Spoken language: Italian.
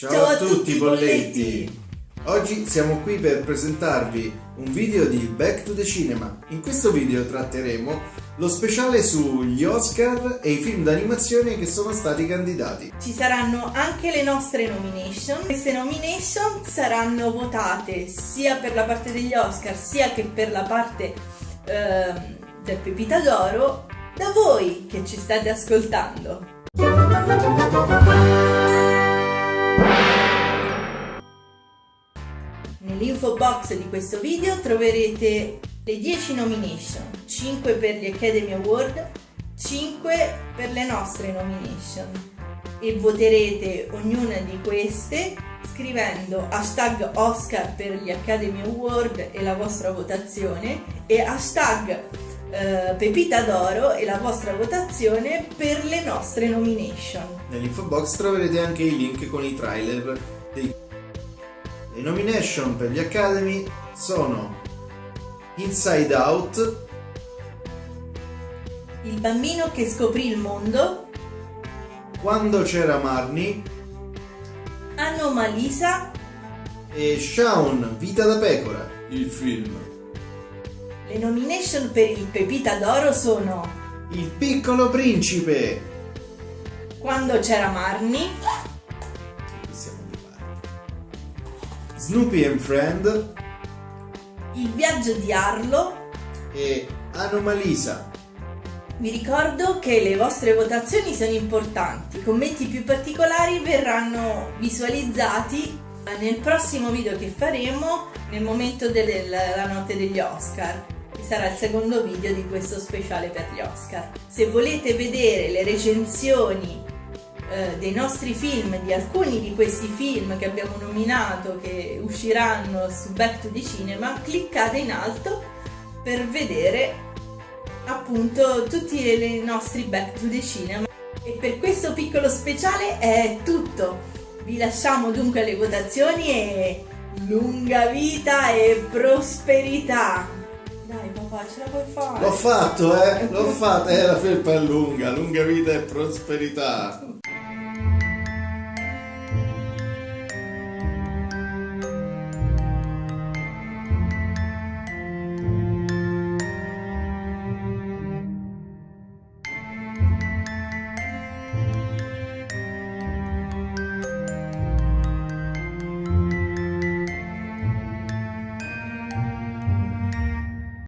Ciao, Ciao a, tutti, bolletti! Oggi siamo qui per presentarvi un video di Back to the Cinema. In questo video tratteremo lo speciale sugli Oscar e i film d'animazione che sono stati candidati. Ci saranno anche le nostre nomination. Queste nomination saranno votate sia per la parte degli Oscar sia che per la parte eh, del Pepita d'Oro da voi che ci state ascoltando. Nell'info box di questo video troverete le 10 nomination, 5 per gli Academy Award, 5 per le nostre nomination e voterete ognuna di queste scrivendo hashtag Oscar per gli Academy Award e la vostra votazione e hashtag eh, Pepita d'Oro e la vostra votazione per le nostre nomination. Nell'info box troverete anche i link con i trailer dei le nomination per gli Academy sono Inside Out, Il bambino che scoprì il mondo, Quando c'era Marnie Anomalisa e Shaun, Vita da pecora, il film. Le nomination per il Pepita d'Oro sono Il piccolo principe, Quando c'era Marnie Snoopy and Friend Il viaggio di Arlo e Anomalisa. Vi ricordo che le vostre votazioni sono importanti, i commenti più particolari verranno visualizzati nel prossimo video che faremo nel momento della notte degli Oscar che sarà il secondo video di questo speciale per gli Oscar. Se volete vedere le recensioni eh, dei nostri film, di alcuni di questi film che abbiamo nominato che usciranno su Back to the Cinema, cliccate in alto per vedere appunto tutti i nostri Back to the Cinema. E per questo piccolo speciale è tutto. Vi lasciamo dunque alle votazioni e lunga vita e prosperità. Dai papà, ce la puoi fare? L'ho fatto, eh? L'ho fatta, eh, la felpa è lunga, lunga vita e prosperità.